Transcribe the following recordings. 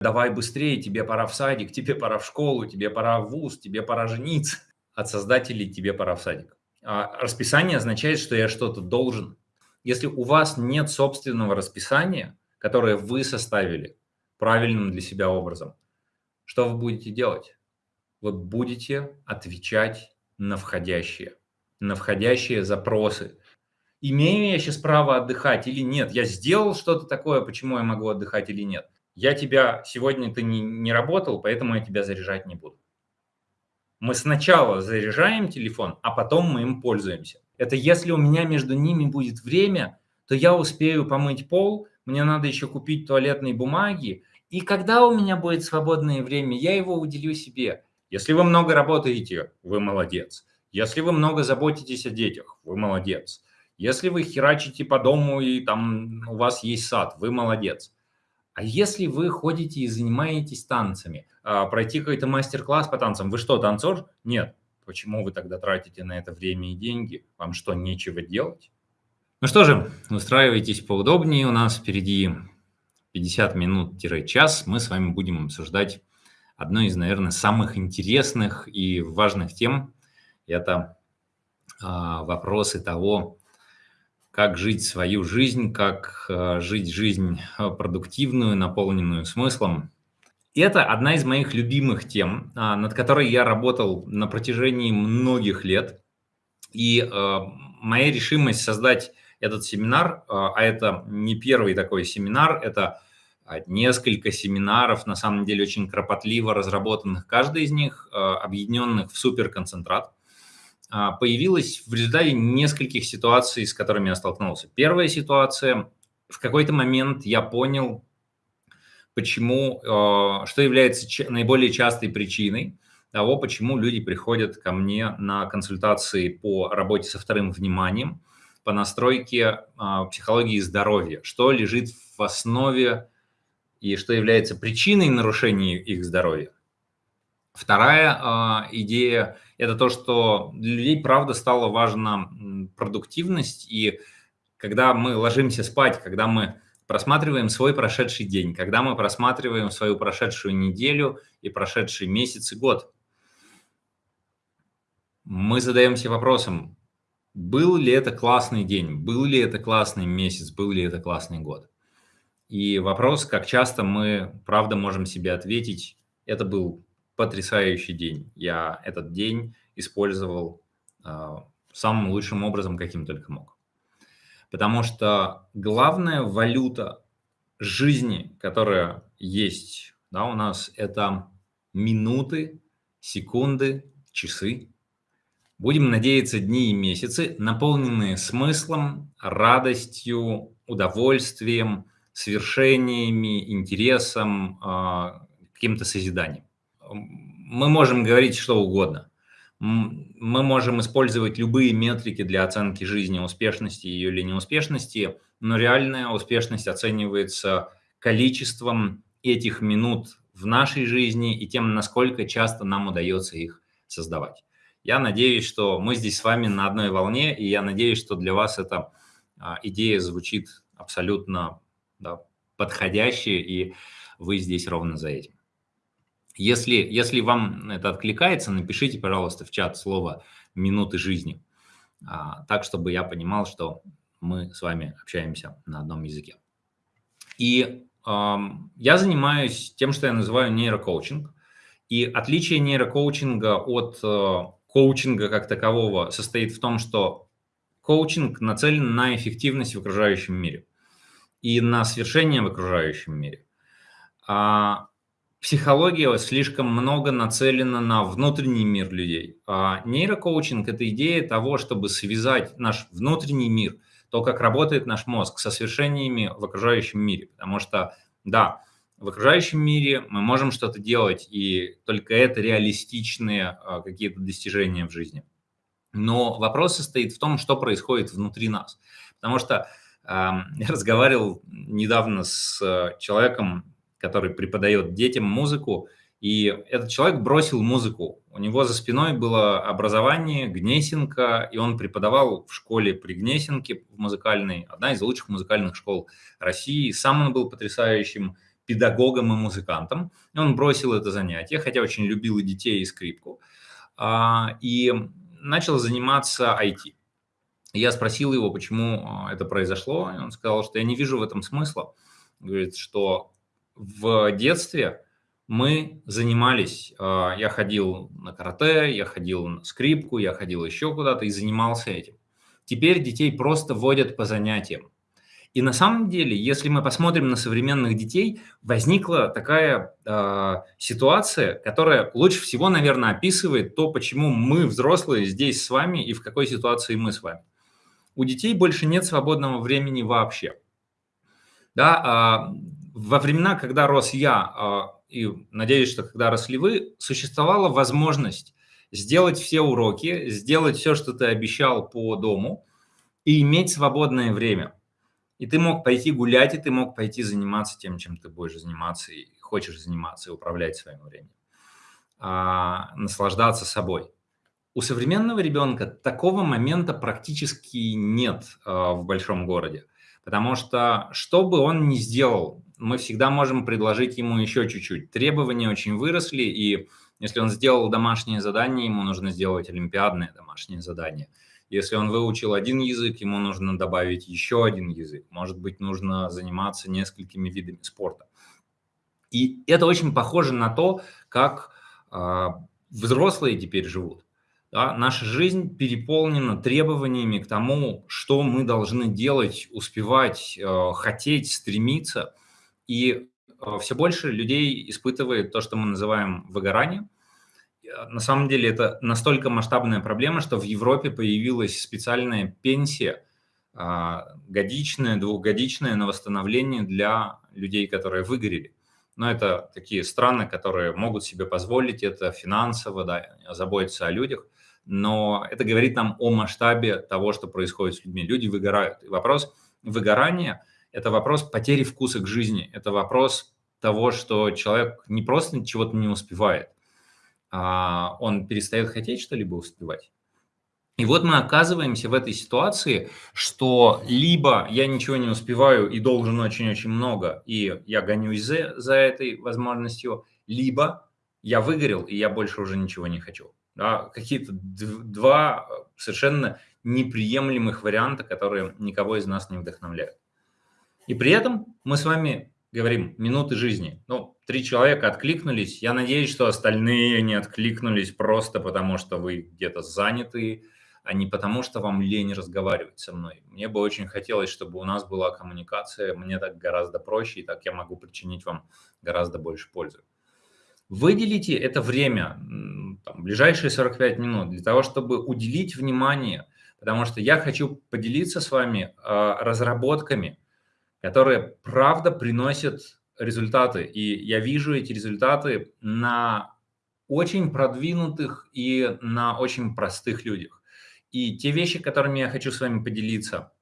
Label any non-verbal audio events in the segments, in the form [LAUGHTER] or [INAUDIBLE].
давай быстрее, тебе пора в садик, [LAUGHS] тебе пора в школу, тебе пора в вуз, тебе пора жениться. От создателей тебе пора в садик. А расписание означает, что я что-то должен. Если у вас нет собственного расписания, которое вы составили правильным для себя образом, что вы будете делать? Вы будете отвечать на входящие, на входящие запросы. Имею я сейчас право отдыхать или нет? Я сделал что-то такое, почему я могу отдыхать или нет? Я тебя, сегодня ты не, не работал, поэтому я тебя заряжать не буду. Мы сначала заряжаем телефон, а потом мы им пользуемся. Это если у меня между ними будет время, то я успею помыть пол, мне надо еще купить туалетные бумаги, и когда у меня будет свободное время, я его уделю себе. Если вы много работаете, вы молодец. Если вы много заботитесь о детях, вы молодец. Если вы херачите по дому и там у вас есть сад, вы молодец. А если вы ходите и занимаетесь танцами, а, пройти какой-то мастер-класс по танцам, вы что, танцор? Нет. Почему вы тогда тратите на это время и деньги? Вам что, нечего делать? Ну что же, устраивайтесь поудобнее. У нас впереди 50 минут-час. Мы с вами будем обсуждать одну из, наверное, самых интересных и важных тем. Это а, вопросы того, как жить свою жизнь, как а, жить жизнь продуктивную, наполненную смыслом. И это одна из моих любимых тем, а, над которой я работал на протяжении многих лет. И а, моя решимость создать этот семинар, а это не первый такой семинар, это несколько семинаров, на самом деле очень кропотливо разработанных, каждый из них объединенных в суперконцентрат, появилась в результате нескольких ситуаций, с которыми я столкнулся. Первая ситуация, в какой-то момент я понял, почему, э, что является наиболее частой причиной того, почему люди приходят ко мне на консультации по работе со вторым вниманием, по настройке а, психологии здоровья, что лежит в основе и что является причиной нарушения их здоровья. Вторая идея – это то, что для людей, правда, стала важна продуктивность, и когда мы ложимся спать, когда мы просматриваем свой прошедший день, когда мы просматриваем свою прошедшую неделю и прошедший месяц и год. Мы задаемся вопросом, был ли это классный день, был ли это классный месяц, был ли это классный год. И вопрос, как часто мы, правда, можем себе ответить, это был потрясающий день. Я этот день использовал э, самым лучшим образом, каким только мог. Потому что главная валюта жизни, которая есть да, у нас, это минуты, секунды, часы. Будем надеяться, дни и месяцы, наполненные смыслом, радостью, удовольствием, свершениями, интересом, а, каким-то созиданием. Мы можем говорить что угодно мы можем использовать любые метрики для оценки жизни, успешности ее или неуспешности, но реальная успешность оценивается количеством этих минут в нашей жизни и тем, насколько часто нам удается их создавать. Я надеюсь, что мы здесь с вами на одной волне, и я надеюсь, что для вас эта а, идея звучит абсолютно да, подходящая, и вы здесь ровно за этим. Если, если вам это откликается, напишите, пожалуйста, в чат слово «минуты жизни», а, так, чтобы я понимал, что мы с вами общаемся на одном языке. И э, я занимаюсь тем, что я называю нейрокоучинг. И отличие нейрокоучинга от э, коучинга как такового состоит в том, что коучинг нацелен на эффективность в окружающем мире и на свершение в окружающем мире. А психология слишком много нацелена на внутренний мир людей. А нейрокоучинг – это идея того, чтобы связать наш внутренний мир, то, как работает наш мозг, со свершениями в окружающем мире. Потому что, да, в окружающем мире мы можем что-то делать, и только это реалистичные а, какие-то достижения в жизни. Но вопрос состоит в том, что происходит внутри нас. Потому что э, [LAUGHS] я разговаривал недавно с э, человеком, который преподает детям музыку, и этот человек бросил музыку. У него за спиной было образование, Гнесинка, и он преподавал в школе при Гнесинке в музыкальной, одна из лучших музыкальных школ России. Сам он был потрясающим педагогом и музыкантом. Он бросил это занятие, хотя очень любил и детей, и скрипку, а, и начал заниматься IT. Я спросил его, почему а, это произошло, и он сказал, что я не вижу в этом смысла. Говорит, что в детстве мы занимались, а, я ходил на карате, я ходил на скрипку, я ходил еще куда-то и занимался этим. Теперь детей просто водят по занятиям. И на самом деле, если мы посмотрим на современных детей, возникла такая э, ситуация, которая лучше всего, наверное, описывает то, почему мы, взрослые, здесь с вами и в какой ситуации мы с вами. У детей больше нет свободного времени вообще. Да, э, во времена, когда рос я, э, и надеюсь, что когда росли вы, существовала возможность сделать все уроки, сделать все, что ты обещал по дому, и иметь свободное время – и ты мог пойти гулять, и ты мог пойти заниматься тем, чем ты будешь заниматься и хочешь заниматься, и управлять своим временем. А, наслаждаться собой. У современного ребенка такого момента практически нет а, в большом городе. Потому что, что бы он ни сделал, мы всегда можем предложить ему еще чуть-чуть. Требования очень выросли, и если он сделал домашнее задание, ему нужно сделать олимпиадное домашнее задание – если он выучил один язык, ему нужно добавить еще один язык. Может быть, нужно заниматься несколькими видами спорта. И это очень похоже на то, как э, взрослые теперь живут. Да? Наша жизнь переполнена требованиями к тому, что мы должны делать, успевать, э, хотеть, стремиться. И э, все больше людей испытывает то, что мы называем выгоранием – Э, на самом деле это настолько масштабная проблема, что в Европе появилась специальная пенсия, а, годичная, двухгодичная на восстановление для людей, которые выгорели. Но это такие страны, которые могут себе позволить это финансово, да, заботиться о людях. Но это говорит нам о масштабе того, что происходит с людьми. Люди выгорают. И вопрос выгорания – это вопрос потери вкуса к жизни. Это вопрос того, что человек не просто чего-то не успевает, а, он перестает хотеть что-либо успевать. И вот мы оказываемся в этой ситуации, что либо я ничего не успеваю и должен очень-очень много, и я гонюсь за, за этой возможностью, либо я выгорел, и я больше уже ничего не хочу. Да, Какие-то два совершенно неприемлемых варианта, которые никого из нас не вдохновляют. И при этом мы с вами говорим минуты жизни. Ну, три человека откликнулись. Я надеюсь, что остальные не откликнулись просто потому, что вы где-то заняты, а не потому, что вам лень разговаривать со мной. Мне бы очень хотелось, чтобы у нас была коммуникация. Мне так гораздо проще, и так я могу причинить вам гораздо больше пользы. Выделите это время, там, ближайшие 45 минут, для того, чтобы уделить внимание, потому что я хочу поделиться с вами э, разработками, которые правда приносят результаты. И я вижу эти результаты на очень продвинутых и на очень простых людях. И те вещи, которыми я хочу с вами поделиться,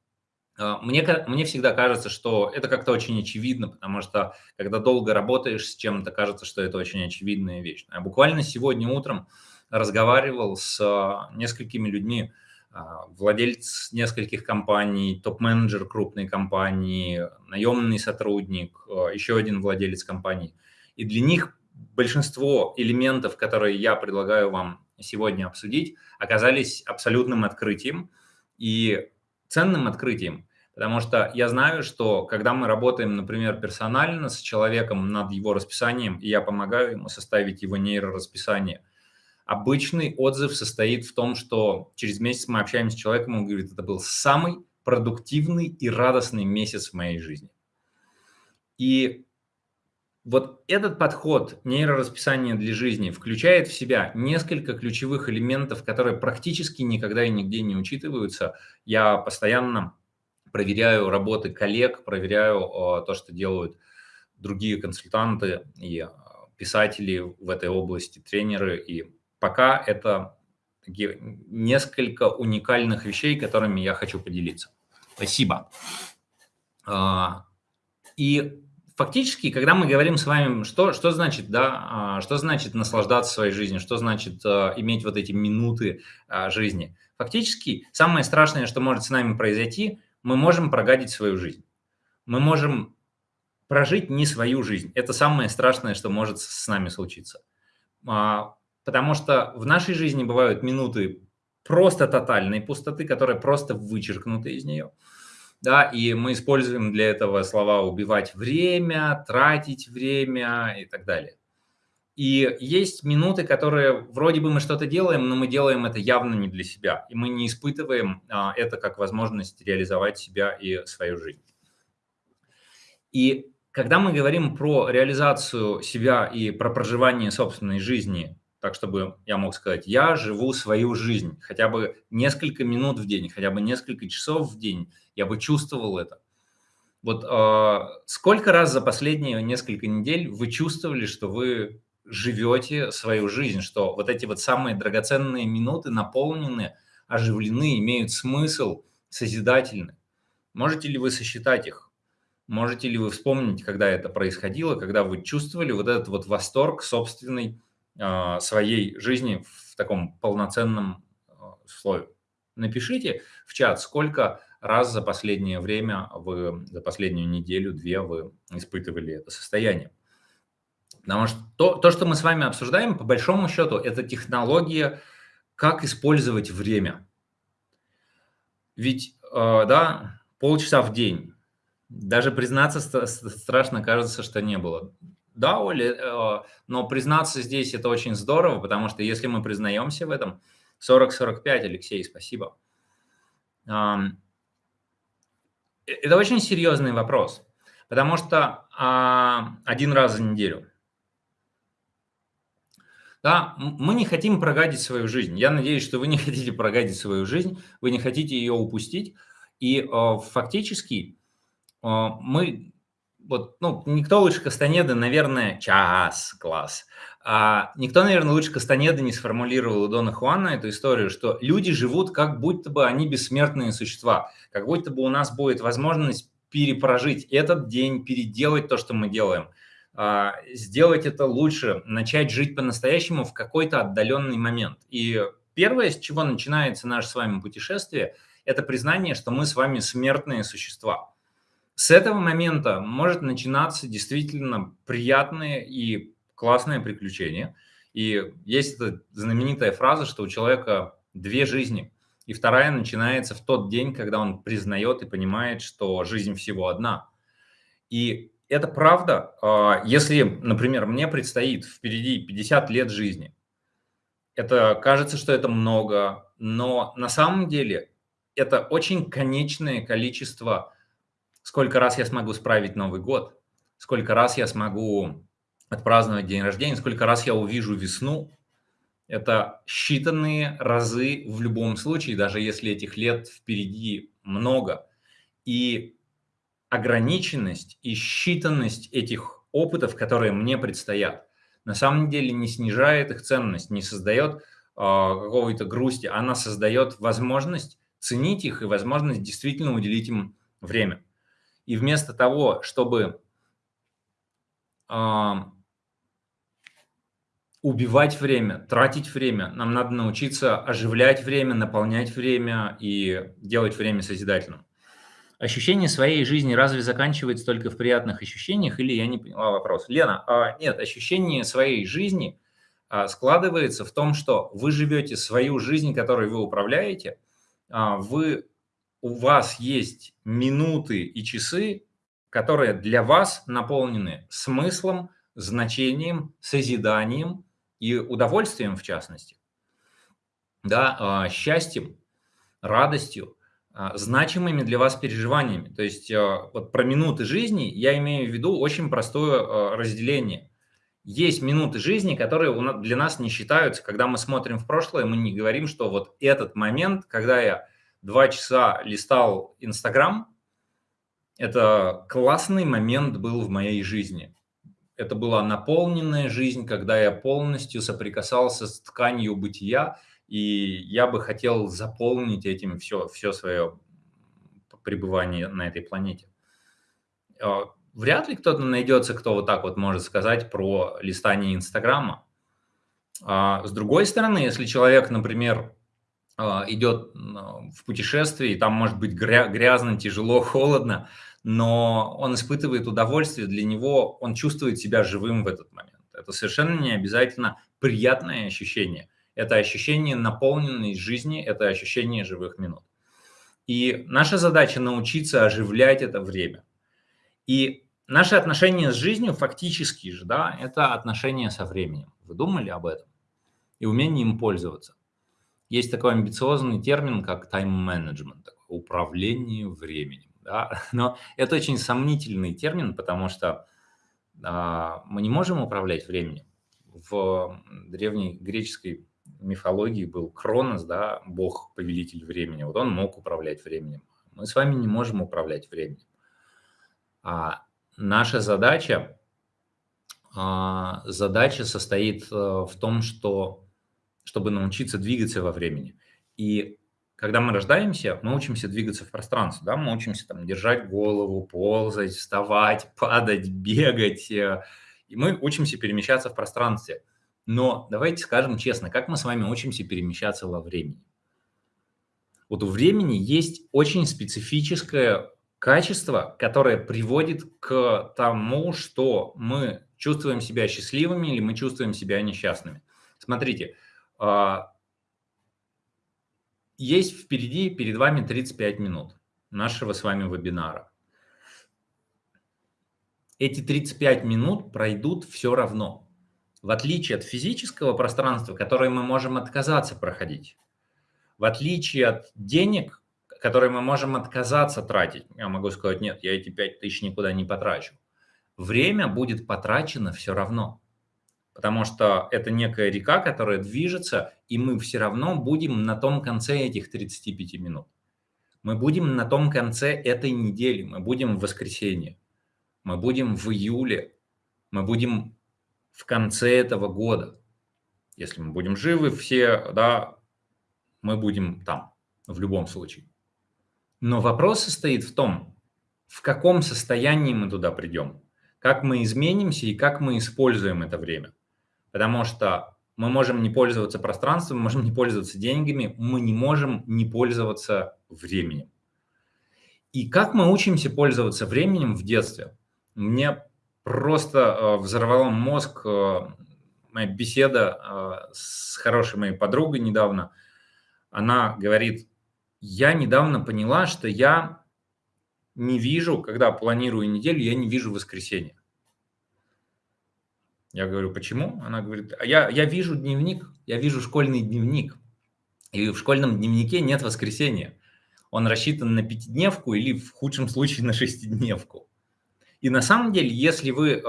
э, мне, мне всегда кажется, что это как-то очень очевидно, потому что когда долго работаешь с чем-то, кажется, что это очень очевидная вещь. Я буквально сегодня утром разговаривал с э, несколькими людьми, а, владелец нескольких компаний, топ-менеджер крупной компании, наемный сотрудник, а, еще один владелец компании. И для них большинство элементов, которые я предлагаю вам сегодня обсудить, оказались абсолютным открытием и ценным открытием. Потому что я знаю, что когда мы работаем, например, персонально с человеком над его расписанием, и я помогаю ему составить его нейрорасписание – Обычный отзыв состоит в том, что через месяц мы общаемся с человеком, он говорит, это был самый продуктивный и радостный месяц в моей жизни. И вот этот подход нейрорасписания для жизни включает в себя несколько ключевых элементов, которые практически никогда и нигде не учитываются. Я постоянно проверяю работы коллег, проверяю э, то, что делают другие консультанты и э, писатели в этой области, тренеры и пока это несколько уникальных вещей, которыми я хочу поделиться. Спасибо. А, и фактически, когда мы говорим с вами, что, что значит, да, а, что значит наслаждаться своей жизнью, что значит а, иметь вот эти минуты жизни, фактически самое страшное, что может с нами произойти, мы можем прогадить свою жизнь. Мы можем прожить не свою жизнь. Это самое страшное, что может с нами случиться. Потому что в нашей жизни бывают минуты просто тотальной пустоты, которые просто вычеркнуты из нее. Да, и мы используем для этого слова «убивать время», «тратить время» и так далее. И есть минуты, которые вроде бы мы что-то делаем, но мы делаем это явно не для себя. И мы не испытываем а, это как возможность реализовать себя и свою жизнь. И когда мы говорим про реализацию себя и про проживание собственной жизни, так чтобы я мог сказать, я живу свою жизнь, хотя бы несколько минут в день, хотя бы несколько часов в день, я бы чувствовал это. Вот э, сколько раз за последние несколько недель вы чувствовали, что вы живете свою жизнь, что вот эти вот самые драгоценные минуты наполнены, оживлены, имеют смысл, созидательны? Можете ли вы сосчитать их? Можете ли вы вспомнить, когда это происходило, когда вы чувствовали вот этот вот восторг собственной своей жизни в таком полноценном э, слое? Напишите в чат, сколько раз за последнее время, вы, за последнюю неделю-две вы испытывали это состояние. Потому что то, то, что мы с вами обсуждаем, по большому счету, это технология, как использовать время. Ведь, э, да, полчаса в день, даже признаться страшно кажется, что не было. Да, Оля, э, но признаться здесь это очень здорово, потому что если мы признаемся в этом, 40-45, Алексей, спасибо. Это очень серьезный вопрос, потому что а, один раз за неделю. Да, мы не хотим прогадить свою жизнь. Я надеюсь, что вы не [LAUGHS] хотите прогадить свою жизнь, вы не хотите ее упустить. И э, фактически а, мы, вот, ну, никто лучше Кастанеды, наверное, час, класс. А, никто, наверное, лучше Кастанеды не сформулировал у Дона Хуана эту историю, что люди живут как будто бы они бессмертные существа, как будто бы у нас будет возможность перепрожить этот день, переделать то, что мы делаем, а, сделать это лучше, начать жить по-настоящему в какой-то отдаленный момент. И первое, с чего начинается наше с вами путешествие, это признание, что мы с вами смертные существа. С этого момента может начинаться действительно приятное и классное приключение. И есть эта знаменитая фраза, что у человека две жизни. И вторая начинается в тот день, когда он признает и понимает, что жизнь всего одна. И это правда. А, если, например, мне предстоит впереди 50 лет жизни, это кажется, что это много, но на самом деле это очень конечное количество сколько раз я смогу справить Новый год, сколько раз я смогу отпраздновать день рождения, сколько раз я увижу весну. Это считанные разы в любом случае, даже если этих лет впереди много. И ограниченность и считанность этих опытов, которые мне предстоят, на самом деле не снижает их ценность, не создает э, какого-то грусти, она создает возможность ценить их и возможность действительно уделить им время. И вместо того, чтобы э, убивать время, тратить время, нам надо научиться оживлять время, наполнять время и делать время созидательным. Ощущение своей жизни разве заканчивается только в приятных ощущениях, или я не поняла вопрос? Лена, а, нет, ощущение своей жизни а, складывается в том, что вы живете свою жизнь, которой вы управляете, а, вы у вас есть минуты и часы, которые для вас наполнены смыслом, значением, созиданием и удовольствием, в частности, да, а, счастьем, радостью, а, значимыми для вас переживаниями. То есть а, вот про минуты жизни я имею в виду очень простое разделение. Есть минуты жизни, которые для нас не считаются. Когда мы смотрим в прошлое, мы не говорим, что вот этот момент, когда я два часа листал Инстаграм, это классный момент был в моей жизни. Это была наполненная жизнь, когда я полностью соприкасался с тканью бытия, и я бы хотел заполнить этим все, все свое пребывание на этой планете. А, вряд ли кто-то найдется, кто вот так вот может сказать про листание Инстаграма. А с другой стороны, если человек, например, идет в путешествие, и там может быть грязно, тяжело, [LAUGHS] холодно, но он испытывает удовольствие, для него он чувствует себя живым в этот момент. Это совершенно не обязательно приятное ощущение. Это ощущение наполненной жизни, это ощущение живых минут. И наша задача научиться оживлять это время. И наши отношения с жизнью фактически же, да, это отношения со временем. Вы думали об этом? И умение им пользоваться. Есть такой амбициозный термин, как тайм-менеджмент, управление временем. Да? [LAUGHS] Но это очень сомнительный термин, потому что а, мы не можем управлять временем. В древней греческой мифологии был Кронос, да, бог-повелитель времени. Вот он мог управлять временем. Мы с вами не можем управлять временем. А наша задача, а, задача состоит э, в том, что чтобы научиться двигаться во времени. И когда мы рождаемся, мы учимся двигаться в пространстве, да, мы учимся там держать голову, ползать, вставать, [LAUGHS] падать, бегать, э, и мы учимся перемещаться в пространстве. Но давайте скажем честно, как мы с вами учимся перемещаться во времени? Вот у времени есть очень специфическое качество, которое приводит к тому, что мы чувствуем себя счастливыми или мы чувствуем себя несчастными. Смотрите, есть впереди, перед вами 35 минут нашего с вами вебинара. Эти 35 минут пройдут все равно, в отличие от физического пространства, которое мы можем отказаться проходить, в отличие от денег, которые мы можем отказаться тратить. Я могу сказать, нет, я эти 5 тысяч никуда не потрачу. Время будет потрачено все равно потому что это некая река, которая движется, и мы все равно будем на том конце этих 35 минут. Мы будем на том конце этой недели, мы будем в воскресенье, мы будем в июле, мы будем в конце этого года. Если мы будем живы все, да, мы будем там, в любом случае. Но вопрос состоит в том, в каком состоянии мы туда придем, как мы изменимся и как мы используем это время потому что мы можем не пользоваться пространством, мы можем не пользоваться деньгами, мы не можем не пользоваться временем. И как мы учимся пользоваться временем в детстве? Мне просто э, взорвала мозг э, моя беседа э, с хорошей моей подругой недавно. Она говорит, я недавно поняла, что я не вижу, когда планирую неделю, я не вижу воскресенье. Я говорю, почему? Она говорит, а я, я вижу дневник, я вижу школьный дневник. И в школьном дневнике нет воскресенья. Он рассчитан на пятидневку или в худшем случае на шестидневку. И на самом деле, если вы э,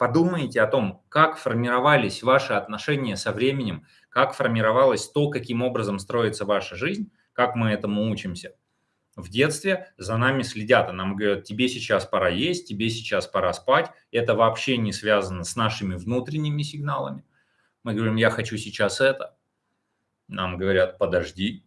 подумаете о том, как формировались ваши отношения со временем, как формировалось то, каким образом строится ваша жизнь, как мы этому учимся – в детстве за нами следят, и нам говорят, тебе сейчас пора есть, тебе сейчас пора спать. Это вообще не связано с нашими внутренними сигналами. Мы говорим, я хочу сейчас это. Нам говорят, подожди.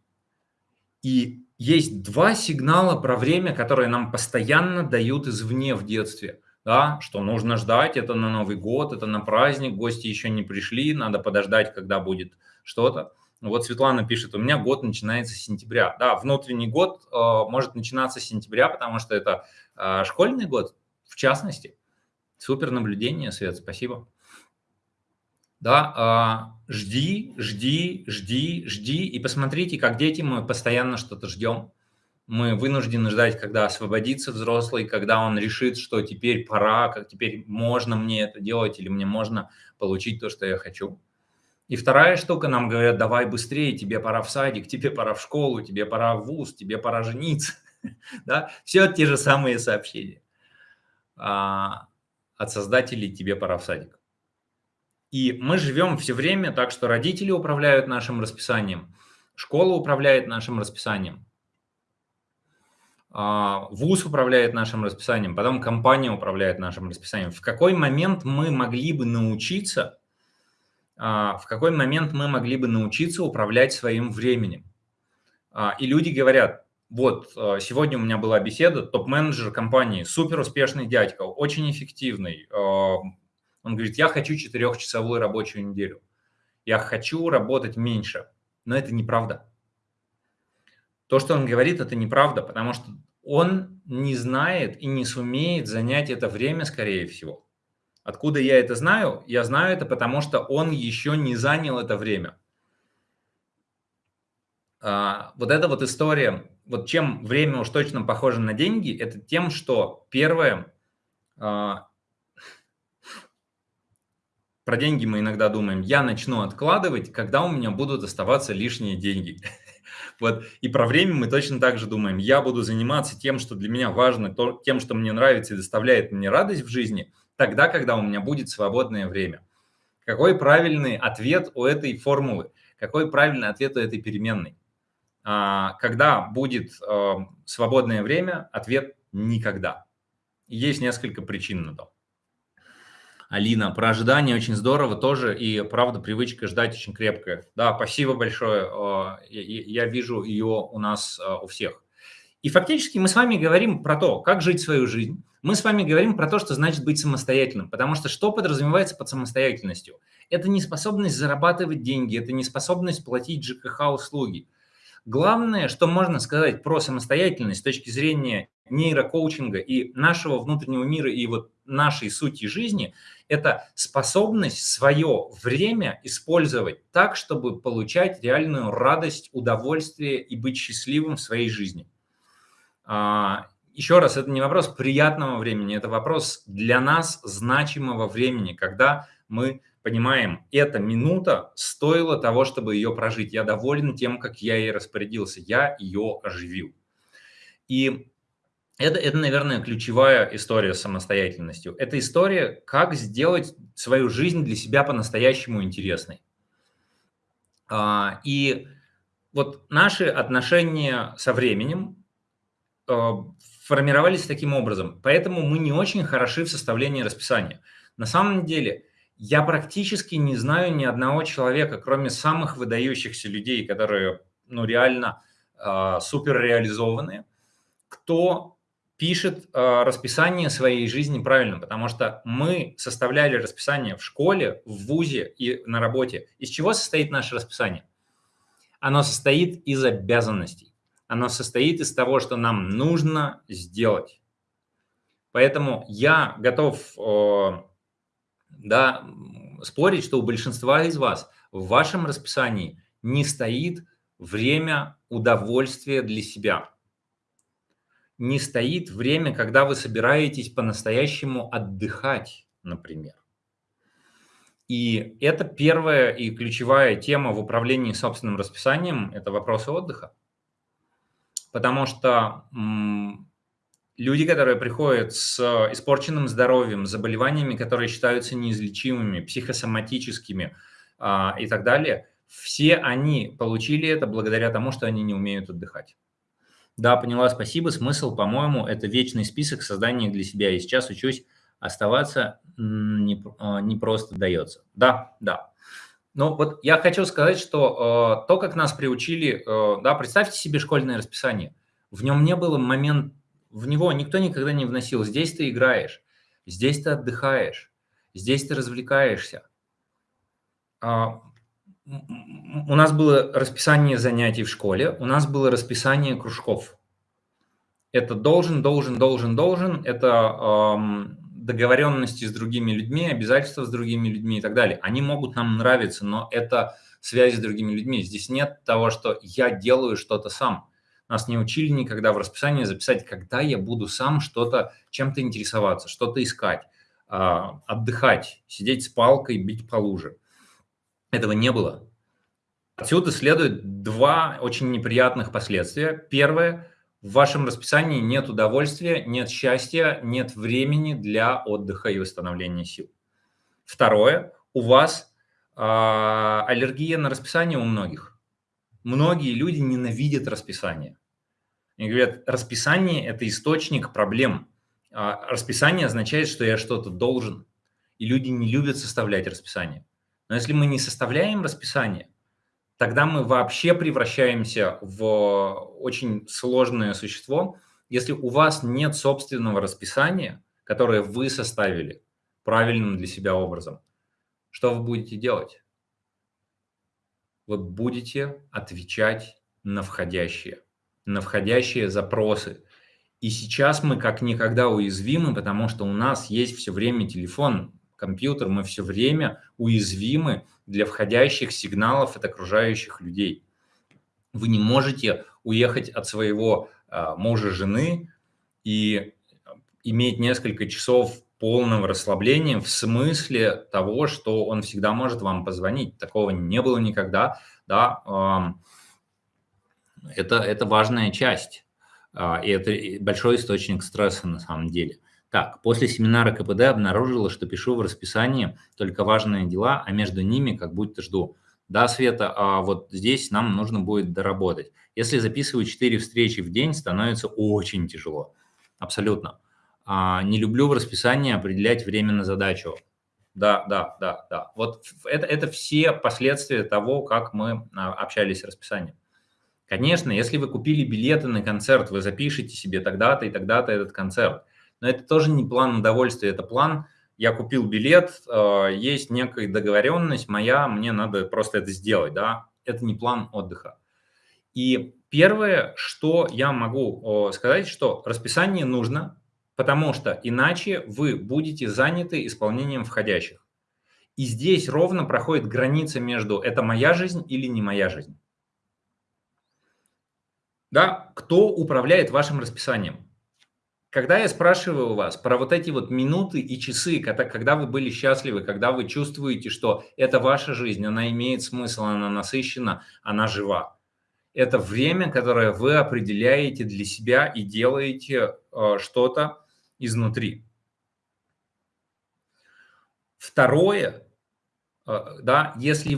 И есть два сигнала про время, которые нам постоянно дают извне в детстве. Да, что нужно ждать, это на Новый год, это на праздник, гости еще не пришли, надо подождать, когда будет что-то. Вот Светлана пишет, у меня год начинается с сентября. Да, внутренний год э, может начинаться с сентября, потому что это э, школьный год, в частности. Супер наблюдение, Свет, спасибо. Да, э, жди, жди, жди, жди. И посмотрите, как дети мы постоянно что-то ждем. Мы вынуждены ждать, когда освободится взрослый, когда он решит, что теперь пора, как теперь можно мне это делать, или мне можно получить то, что я хочу. И вторая штука, нам говорят, давай быстрее, тебе пора в садик, тебе пора в школу, тебе пора в вуз, тебе пора жениться. [LAUGHS] да? Все те же самые сообщения. А, от создателей тебе пора в садик. И мы живем все время так, что родители управляют нашим расписанием, школа управляет нашим расписанием, а, ВУЗ управляет нашим расписанием, потом компания управляет нашим расписанием. В какой момент мы могли бы научиться в какой момент мы могли бы научиться управлять своим временем. А, и люди говорят, вот, а, сегодня у меня была беседа, топ-менеджер компании, супер успешный дядька, очень эффективный. Он говорит, я хочу четырехчасовую рабочую неделю. Я хочу работать меньше. Но это неправда. То, что он говорит, это неправда, потому что он не знает и не сумеет занять это время, скорее всего. Откуда я это знаю? Я знаю это, потому что он еще не занял это время. А, вот эта вот история, вот чем время уж точно похоже на деньги, это тем, что первое, а, [LAUGHS] про деньги мы иногда думаем, я начну откладывать, когда у меня будут оставаться лишние деньги. [LAUGHS] Вот. И про время мы точно так же думаем. Я буду заниматься тем, что для меня важно, то, тем, что мне нравится и доставляет мне радость в жизни, тогда, когда у меня будет свободное время. Какой правильный ответ у этой формулы? Какой правильный ответ у этой переменной? А, когда будет э, свободное время? Ответ – никогда. Есть несколько причин на то. Алина, про ожидание очень здорово тоже, и правда привычка ждать очень крепкая. Да, спасибо большое, э, я вижу ее у нас э, у всех. И фактически мы с вами говорим про то, как жить свою жизнь. Мы с вами говорим про то, что значит быть самостоятельным, потому что что подразумевается под самостоятельностью? Это не способность зарабатывать деньги, это не способность платить ЖКХ услуги – Главное, что можно сказать про самостоятельность с точки зрения нейрокоучинга и нашего внутреннего мира и вот нашей сути жизни, это способность свое время использовать так, чтобы получать реальную радость, удовольствие и быть счастливым в своей жизни. Еще раз, это не вопрос приятного времени, это вопрос для нас значимого времени, когда мы понимаем, эта минута стоила того, чтобы ее прожить. Я доволен тем, как я ей распорядился. Я ее оживил. И это, это, наверное, ключевая история с самостоятельностью. Это история, как сделать свою жизнь для себя по-настоящему интересной. А, и вот наши отношения со временем а, формировались таким образом. Поэтому мы не очень хороши в составлении расписания. На самом деле я практически не знаю ни одного человека, кроме самых выдающихся людей, которые ну, реально э, супер реализованные, кто пишет э, расписание своей жизни правильно, потому что мы составляли расписание в школе, в ВУЗе и на работе. Из чего состоит наше расписание? Оно состоит из обязанностей. Оно состоит из того, что нам нужно сделать. Поэтому я готов э, да, спорить, что у большинства из вас в вашем расписании не стоит время удовольствия для себя. Не стоит время, когда вы собираетесь по-настоящему отдыхать, например. И это первая и ключевая тема в управлении собственным расписанием – это вопросы отдыха. Потому что люди, которые приходят с испорченным здоровьем, заболеваниями, которые считаются неизлечимыми, психосоматическими а, и так далее, все они получили это благодаря тому, что они не умеют отдыхать. Да, поняла, спасибо. Смысл, по-моему, это вечный список создания для себя. И сейчас учусь оставаться не, а, не просто дается. Да, да. Но вот я хочу сказать, что э, то, как нас приучили, э, да, представьте себе школьное расписание. В нем не было момент в него никто никогда не вносил. Здесь ты играешь, здесь ты отдыхаешь, здесь ты развлекаешься. А, у нас было расписание занятий в школе, у нас было расписание кружков. Это должен, должен, должен, должен, это эм, договоренности с другими людьми, обязательства с другими людьми и так далее. Они могут нам нравиться, но это связь с другими людьми. Здесь нет того, что я делаю что-то сам. Нас не учили никогда в расписании записать, когда я буду сам что-то, чем-то интересоваться, что-то искать, а, отдыхать, сидеть с палкой, бить по луже. Этого не было. Отсюда следует два очень неприятных последствия. Первое – в вашем расписании нет удовольствия, нет счастья, нет времени для отдыха и восстановления сил. Второе – у вас э, аллергия на расписание у многих. Многие люди ненавидят расписание. Они говорят, расписание – это источник проблем. А расписание означает, что я что-то должен. И люди не любят составлять расписание. Но если мы не составляем расписание, тогда мы вообще превращаемся в очень сложное существо. Если у вас нет собственного расписания, которое вы составили правильным для себя образом, что вы будете делать? Вы будете отвечать на входящие на входящие запросы. И сейчас мы как никогда уязвимы, потому что у нас есть все время телефон, компьютер, мы все время уязвимы для входящих сигналов от окружающих людей. Вы не можете уехать от своего э, мужа, жены и иметь несколько часов полного расслабления в смысле того, что он всегда может вам позвонить. Такого не было никогда. Да? Это, это важная часть. А, и это большой источник стресса на самом деле. Так, после семинара КПД обнаружила, что пишу в расписании только важные дела, а между ними как будто жду. Да, Света, а вот здесь нам нужно будет доработать. Если записываю 4 встречи в день, становится очень тяжело. Абсолютно. А, не люблю в расписании определять время на задачу. Да, да, да, да. Вот это, это все последствия того, как мы а, общались с расписанием. Конечно, если вы купили билеты на концерт, вы запишите себе тогда-то и тогда-то этот концерт. Но это тоже не план удовольствия, это план, я купил билет, э, есть некая договоренность моя, мне надо просто это сделать, да. Это не план отдыха. И первое, что я могу сказать, что расписание нужно, потому что иначе вы будете заняты исполнением входящих. И здесь ровно проходит граница между «это моя жизнь» или «не моя жизнь». Да, кто управляет вашим расписанием? Когда я спрашиваю у вас про вот эти вот минуты и часы, когда, когда вы были счастливы, когда вы чувствуете, что это ваша жизнь, она имеет смысл, она насыщена, она жива. Это время, которое вы определяете для себя и делаете э, что-то изнутри. Второе, э, да, если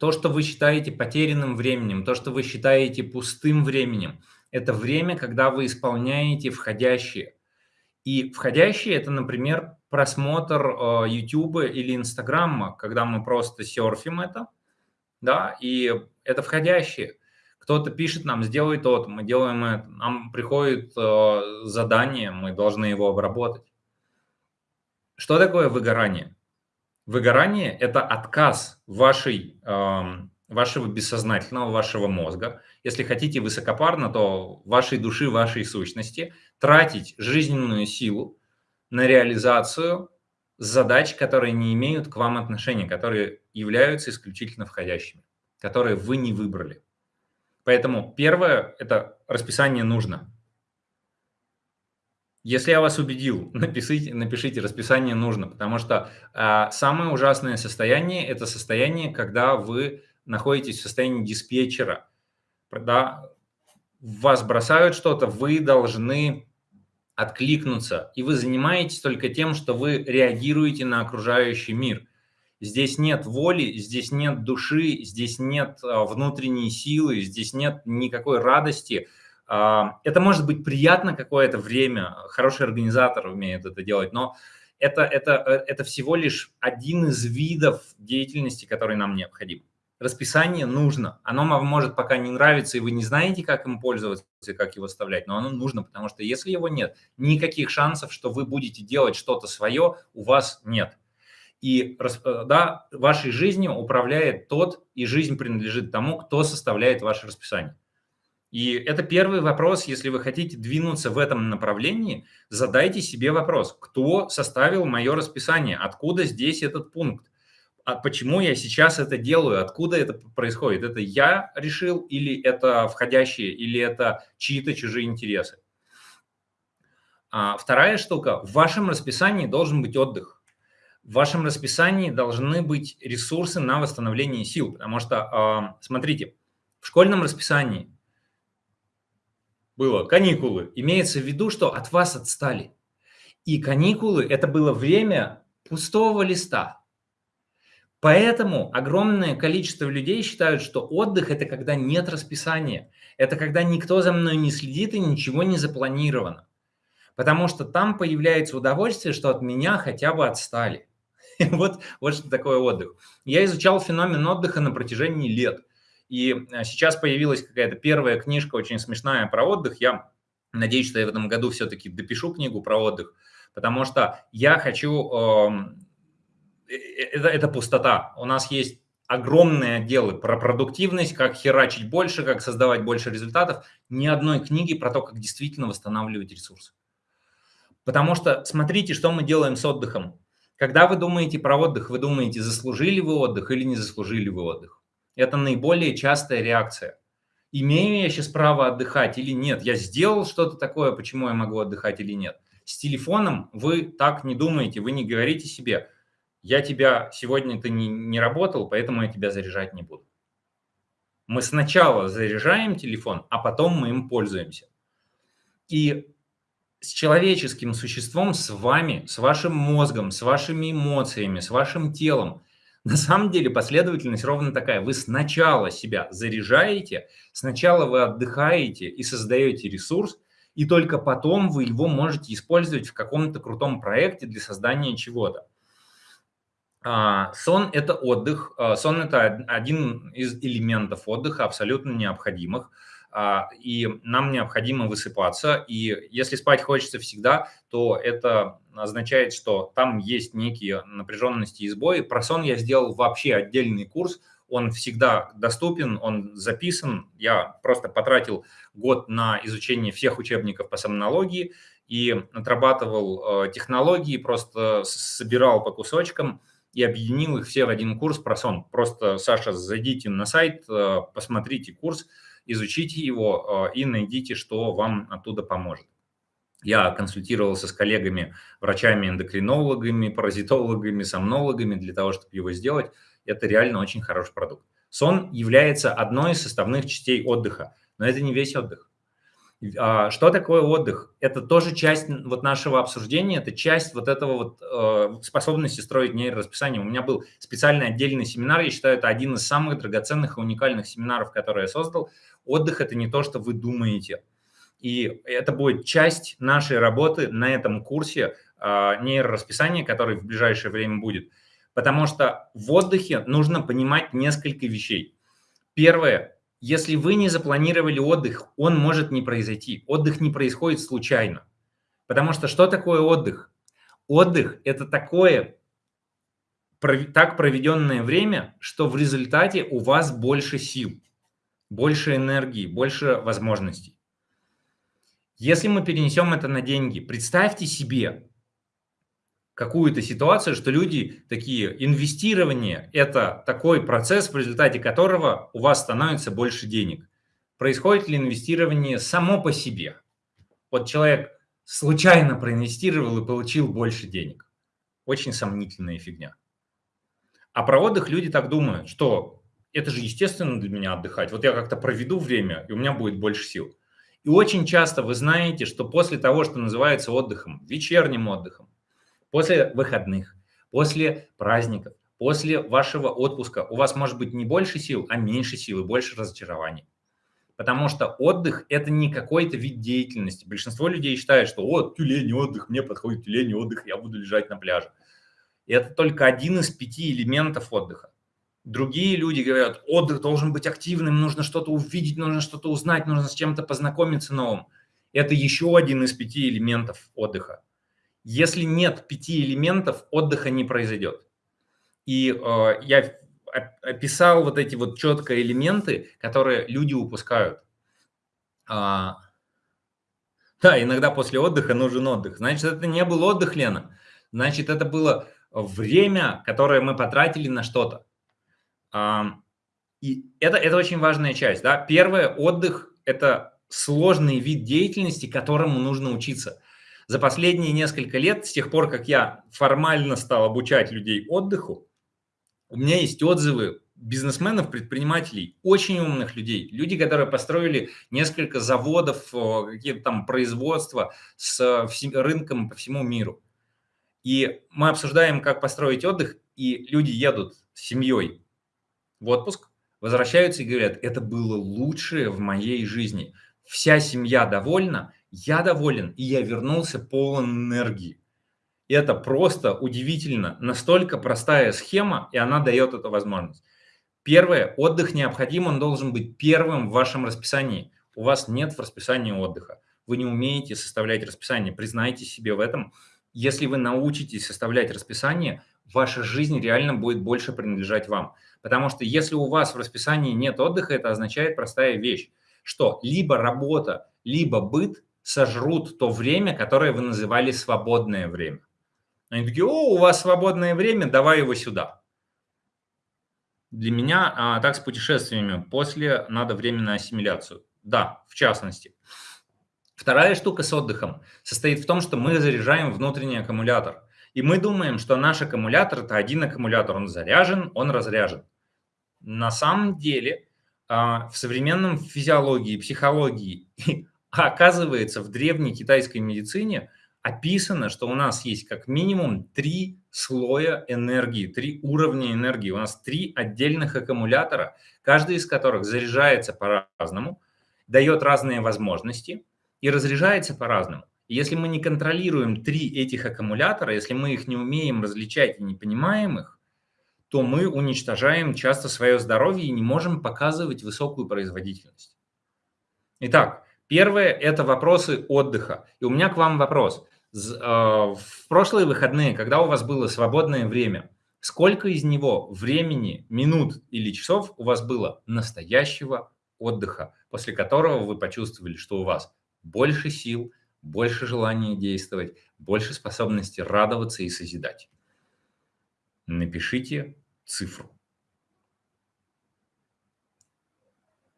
то, что вы считаете потерянным временем, то, что вы считаете пустым временем, это время, когда вы исполняете входящие. И входящие – это, например, просмотр э, YouTube или Инстаграма, когда мы просто серфим это, да, и это входящие. Кто-то пишет нам, сделай то мы делаем это, нам приходит э, задание, мы должны его обработать. Что такое выгорание? Выгорание – это отказ вашей, вашего бессознательного, вашего мозга, если хотите высокопарно, то вашей души, вашей сущности, тратить жизненную силу на реализацию задач, которые не имеют к вам отношения, которые являются исключительно входящими, которые вы не выбрали. Поэтому первое – это расписание нужно. Если я вас убедил, [LAUGHS] напишите, напишите расписание нужно, потому что э, самое ужасное состояние – это состояние, когда вы находитесь в состоянии диспетчера. Да, вас бросают что-то, вы должны откликнуться, и вы занимаетесь только тем, что вы реагируете на окружающий мир. Здесь нет воли, здесь нет души, здесь нет э, внутренней силы, здесь нет никакой радости – а, это может быть приятно какое-то время, хороший организатор умеет это делать, но это, это, э, это всего лишь один из видов деятельности, который нам необходим. Расписание нужно. Оно вам может пока не нравиться, и вы не знаете, как им пользоваться, как его вставлять, но оно нужно, потому что если его нет, никаких шансов, что вы будете делать что-то свое, у вас нет. И э, да, вашей жизнью управляет тот, и жизнь принадлежит тому, кто составляет ваше расписание. И это первый вопрос, если вы хотите двинуться в этом направлении, задайте себе вопрос, кто составил мое расписание, откуда здесь этот пункт, а почему я сейчас это делаю, откуда это происходит, это я решил или это входящие, или это чьи-то чужие интересы. А вторая штука, в вашем расписании должен быть отдых. В вашем расписании должны быть ресурсы на восстановление сил, потому что, смотрите, в школьном расписании было каникулы. Имеется в виду, что от вас отстали. И каникулы – это было время пустого листа. Поэтому огромное количество людей считают, что отдых – это когда нет расписания. Это когда никто за мной не следит и ничего не запланировано. Потому что там появляется удовольствие, что от меня хотя бы отстали. [LAUGHS] Вот, вот что такое отдых. Я изучал феномен отдыха на протяжении лет – и э, сейчас появилась какая-то первая книжка очень смешная про отдых. Я надеюсь, что я в этом году все-таки допишу книгу про отдых, потому что я хочу... Эм, э, это, это пустота. У нас есть огромные отделы про продуктивность, как херачить больше, как создавать больше результатов. Ни одной книги про то, как действительно восстанавливать ресурсы. Потому что смотрите, что мы делаем с отдыхом. Когда вы думаете про отдых, вы думаете, заслужили вы отдых или не заслужили вы отдых. Это наиболее частая реакция. Имею я сейчас право отдыхать или нет? Я сделал что-то такое, почему я могу отдыхать или нет? С телефоном вы так не думаете, вы не говорите себе, я тебя сегодня ты не, не работал, поэтому я тебя заряжать не буду. Мы сначала заряжаем телефон, а потом мы им пользуемся. И с человеческим существом, с вами, с вашим мозгом, с вашими эмоциями, с вашим телом, на самом деле последовательность ровно такая. Вы сначала себя заряжаете, сначала вы отдыхаете и создаете ресурс, и только потом вы его можете использовать в каком-то крутом проекте для создания чего-то. А, сон – это отдых. А, сон – это один из элементов отдыха, абсолютно необходимых. А, и нам необходимо высыпаться. И если спать хочется всегда, то это означает, что там есть некие напряженности и сбои. Про сон я сделал вообще отдельный курс. Он всегда доступен, он записан. Я просто потратил год на изучение всех учебников по сомнологии и отрабатывал технологии, просто собирал по кусочкам – и объединил их все в один курс про сон. Просто, Саша, зайдите на сайт, э, посмотрите курс, изучите его э, и найдите, что вам оттуда поможет. Я консультировался с коллегами, врачами, эндокринологами, паразитологами, сомнологами для того, чтобы его сделать. Это реально очень хороший продукт. Сон является одной из составных частей отдыха, но это не весь отдых. А, что такое отдых? Это тоже часть вот нашего обсуждения, это часть вот этого вот э, способности строить нейрорасписание. У меня был специальный отдельный семинар, я считаю, это один из самых драгоценных и уникальных семинаров, которые я создал. Отдых – это не то, что вы думаете. И это будет часть нашей работы на этом курсе э, нейрорасписания, который в ближайшее время будет. Потому что в отдыхе нужно понимать несколько вещей. Первое если вы не запланировали отдых, он может не произойти. Отдых не происходит случайно. Потому что что такое отдых? Отдых – это такое так проведенное время, что в результате у вас больше сил, больше энергии, больше возможностей. Если мы перенесем это на деньги, представьте себе, какую-то ситуацию, что люди такие, инвестирование – это такой процесс, в результате которого у вас становится больше денег. Происходит ли инвестирование само по себе? Вот человек случайно проинвестировал и получил больше денег. Очень сомнительная фигня. А про отдых люди так думают, что это же естественно для меня отдыхать. Вот я как-то проведу время, и у меня будет больше сил. И очень часто вы знаете, что после того, что называется отдыхом, вечерним отдыхом, после выходных, после праздников, после вашего отпуска у вас может быть не больше сил, а меньше сил и больше разочарований. Потому что отдых – это не какой-то вид деятельности. Большинство людей считает, что «О, тюлень отдых, мне подходит тюлень отдых, я буду лежать на пляже». И это только один из пяти элементов отдыха. Другие люди говорят, отдых должен быть активным, нужно что-то увидеть, нужно что-то узнать, нужно с чем-то познакомиться новым. Это еще один из пяти элементов отдыха. Если нет пяти элементов, отдыха не произойдет. И э, я описал вот эти вот четко элементы, которые люди упускают. А, да, иногда после отдыха нужен отдых. Значит, это не был отдых, Лена. Значит, это было время, которое мы потратили на что-то. А, и это, это очень важная часть. Да? Первое, отдых – это сложный вид деятельности, которому нужно учиться. За последние несколько лет, с тех пор, как я формально стал обучать людей отдыху, у меня есть отзывы бизнесменов, предпринимателей, очень умных людей, люди, которые построили несколько заводов, какие-то там производства с рынком по всему миру. И мы обсуждаем, как построить отдых, и люди едут с семьей в отпуск, возвращаются и говорят, это было лучшее в моей жизни. Вся семья довольна, я доволен, и я вернулся полон энергии. Это просто удивительно. Настолько простая схема, и она дает эту возможность. Первое, отдых необходим, он должен быть первым в вашем расписании. У вас нет в расписании отдыха. Вы не умеете составлять расписание, признайте себе в этом. Если вы научитесь составлять расписание, ваша жизнь реально будет больше принадлежать вам. Потому что если у вас в расписании нет отдыха, это означает простая вещь, что либо работа, либо быт сожрут то время, которое вы называли свободное время. Они такие, о, у вас свободное время, давай его сюда. Для меня а, так с путешествиями. После надо время на ассимиляцию. Да, в частности. Вторая штука с отдыхом состоит в том, что мы заряжаем внутренний аккумулятор. И мы думаем, что наш аккумулятор – это один аккумулятор. Он заряжен, он разряжен. На самом деле а, в современном физиологии, психологии, [LAUGHS] оказывается, в древней китайской медицине описано, что у нас есть как минимум три слоя энергии, три уровня энергии. У нас три отдельных аккумулятора, каждый из которых заряжается по-разному, дает разные возможности и разряжается по-разному. Если мы не контролируем три этих аккумулятора, если мы их не умеем различать и не понимаем их, то мы уничтожаем часто свое здоровье и не можем показывать высокую производительность. Итак, первое – это вопросы отдыха. И у меня к вам вопрос. А, в прошлые выходные, когда у вас было свободное время, сколько из него времени, минут или часов у вас было настоящего отдыха, после которого вы почувствовали, что у вас больше сил, больше желания действовать, больше способности радоваться и созидать? Напишите цифру.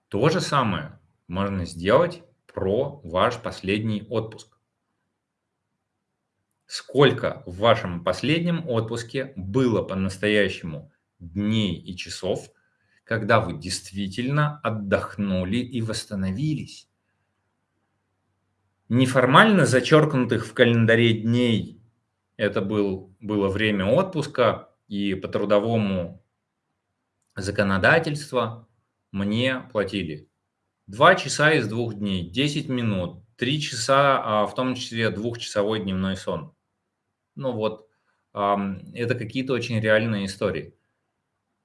То же самое можно сделать про ваш последний отпуск. Сколько в вашем последнем отпуске было по-настоящему дней и часов, когда вы действительно отдохнули и восстановились? Неформально зачеркнутых в календаре дней это был, было время отпуска, и по трудовому законодательству мне платили 2 часа из двух дней, 10 минут, 3 часа, а в том числе двухчасовой дневной сон. Ну вот, это какие-то очень реальные истории.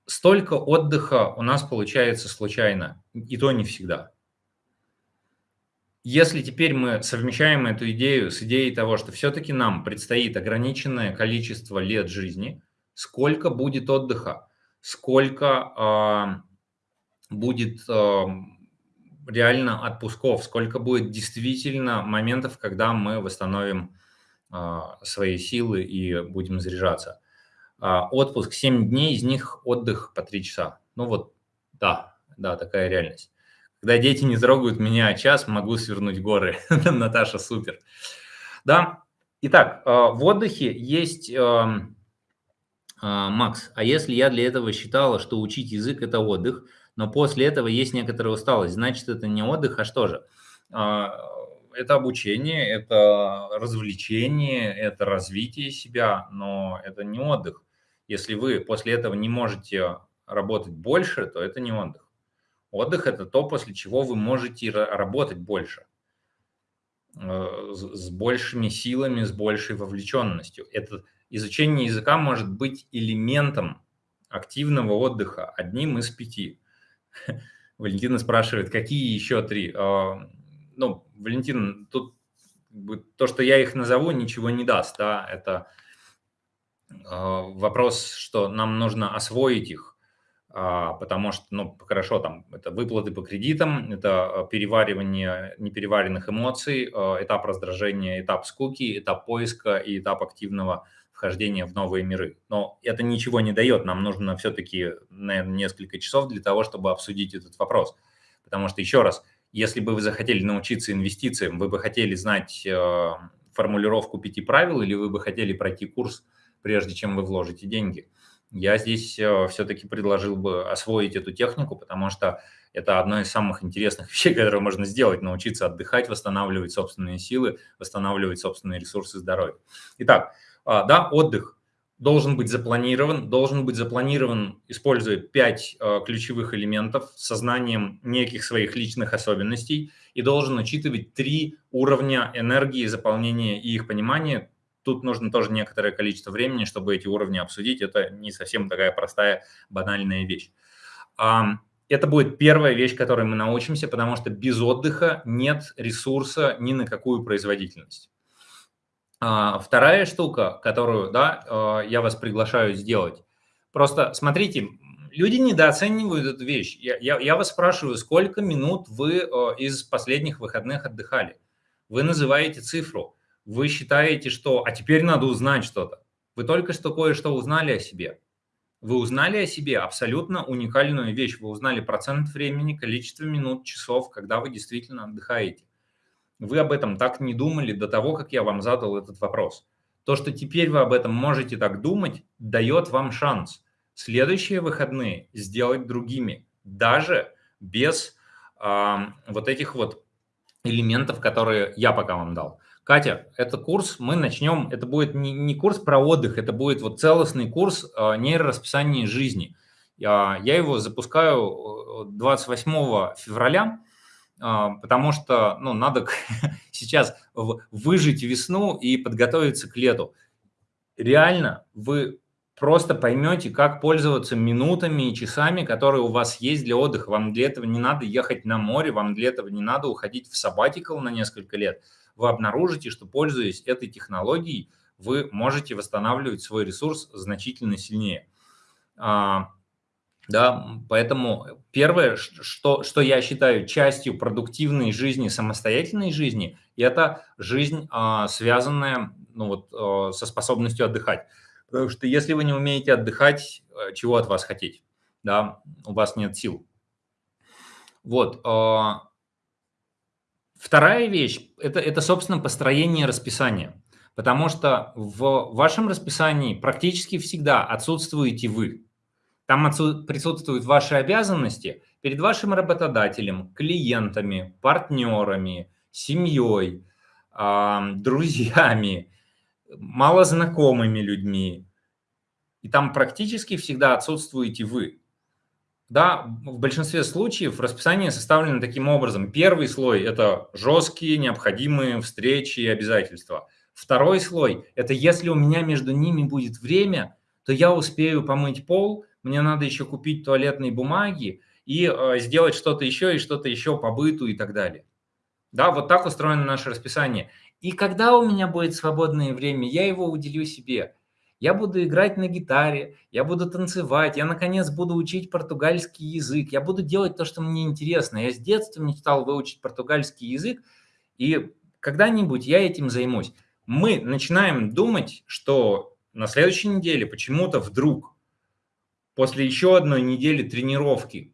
Столько отдыха у нас получается случайно, и то не всегда. Если теперь мы совмещаем эту идею с идеей того, что все-таки нам предстоит ограниченное количество лет жизни – сколько будет отдыха, сколько э, будет э, реально отпусков, сколько будет действительно моментов, когда мы восстановим э, свои силы и будем заряжаться. Э, отпуск 7 дней, из них отдых по 3 часа. Ну вот, да, да, такая реальность. Когда дети не трогают меня час, могу свернуть горы. [LAUGHS] Наташа, супер. Да, итак, в отдыхе есть а, Макс, а если я для этого считала, что учить язык– это отдых, но после этого есть некоторая усталость, значит, это не отдых, а что же? А, это обучение, это развлечение, это развитие себя, но это не отдых. Если вы после этого не можете работать больше, то это не отдых. Отдых – это то, после чего вы можете работать больше, э, с большими силами, с большей вовлеченностью. Это изучение языка может быть элементом активного отдыха, одним из пяти. [LAUGHS] Валентина спрашивает, какие еще три? А, ну, Валентин, тут то, что я их назову, ничего не даст. Да? Это а, вопрос, что нам нужно освоить их, а, потому что, ну, хорошо, там, это выплаты по кредитам, это переваривание непереваренных эмоций, этап раздражения, этап скуки, этап поиска и этап активного вхождения в новые миры. Но это ничего не дает, нам нужно все-таки, наверное, несколько часов для того, чтобы обсудить этот вопрос. Потому что, еще раз, если бы вы захотели научиться инвестициям, вы бы хотели знать э, формулировку пяти правил или вы бы хотели пройти курс, прежде чем вы вложите деньги. Я здесь э, все-таки предложил бы освоить эту технику, потому что это одно из самых интересных [LAUGHS] вещей, которые можно сделать, научиться отдыхать, восстанавливать собственные силы, восстанавливать собственные ресурсы здоровья. Итак, да, отдых должен быть запланирован, должен быть запланирован, используя пять а, ключевых элементов сознанием неких своих личных особенностей и должен учитывать три уровня энергии, заполнения и их понимания. Тут нужно тоже некоторое количество времени, чтобы эти уровни обсудить. Это не совсем такая простая, банальная вещь. Это будет первая вещь, которой мы научимся, потому что без отдыха нет ресурса ни на какую производительность. А, вторая штука, которую, да, а, я вас приглашаю сделать. Просто смотрите, люди недооценивают эту вещь. Я, я, я вас спрашиваю, сколько минут вы а, из последних выходных отдыхали? Вы называете цифру. Вы считаете, что «а теперь надо узнать что-то». Вы только что кое-что узнали о себе. Вы узнали о себе абсолютно уникальную вещь. Вы узнали процент времени, количество минут, часов, когда вы действительно отдыхаете. Вы об этом так не думали до того, как я вам задал этот вопрос. То, что теперь вы об этом можете так думать, дает вам шанс следующие выходные сделать другими, даже без э, вот этих вот элементов, которые я пока вам дал. Катя, это курс, мы начнем, это будет не, не курс про отдых, это будет вот целостный курс э, нейрорасписания жизни. Я, я его запускаю 28 э, февраля, а, потому что ну, надо [LAUGHS] сейчас выжить весну и подготовиться к лету. Реально, вы просто поймете, как пользоваться минутами и часами, которые у вас есть для отдыха. Вам для этого не надо ехать на море, вам для этого не надо уходить в сабатикл на несколько лет. Вы обнаружите, что, пользуясь этой технологией, вы можете восстанавливать свой ресурс значительно сильнее. Да, поэтому первое, что, что я считаю частью продуктивной жизни, самостоятельной жизни, это жизнь, а, связанная ну, вот, а, со способностью отдыхать. Потому что если вы не умеете отдыхать, э, чего от вас хотеть? Да, у вас нет сил. Вот. А, вторая вещь это, – это, собственно, построение расписания. Потому что в вашем расписании практически всегда отсутствуете вы. Там присутствуют ваши обязанности перед вашим работодателем, клиентами, партнерами, семьей, друзьями, малознакомыми людьми. И там практически всегда отсутствуете вы. Да, в большинстве случаев расписание составлено таким образом. Первый слой – это жесткие, необходимые встречи и обязательства. Второй слой – это если у меня между ними будет время, то я успею помыть пол – мне надо еще купить туалетные бумаги и э, сделать что-то еще и что-то еще по быту и так далее. Да, вот так устроено наше расписание. И когда у меня будет свободное время, я его уделю себе. Я буду играть на гитаре, я буду танцевать, я, наконец, буду учить португальский язык, я буду делать то, что мне интересно. Я с детства мечтал выучить португальский язык, и когда-нибудь я этим займусь. Мы начинаем думать, что на следующей неделе почему-то вдруг после еще одной недели тренировки,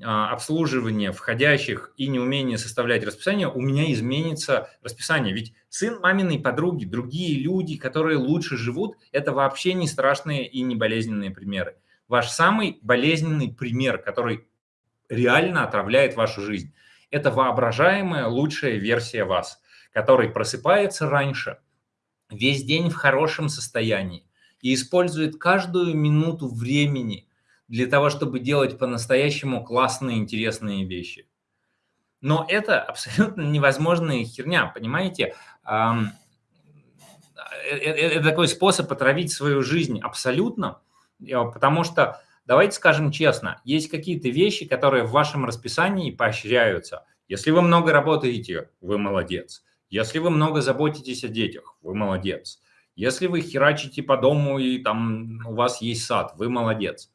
а, обслуживания входящих и неумения составлять расписание, у меня изменится расписание. Ведь сын маминой подруги, другие люди, которые лучше живут, это вообще не страшные и не болезненные примеры. Ваш самый болезненный пример, который реально отравляет вашу жизнь, это воображаемая лучшая версия вас, который просыпается раньше, весь день в хорошем состоянии, и использует каждую минуту времени для того, чтобы делать по-настоящему классные, интересные вещи. Но это абсолютно невозможная херня, понимаете? Э, э, э, это такой способ отравить свою жизнь абсолютно, потому что, давайте скажем честно, есть какие-то вещи, которые в вашем расписании поощряются. Если вы много работаете, вы молодец. Если вы много заботитесь о детях, вы молодец. Если вы херачите по дому и там у вас есть сад, вы молодец.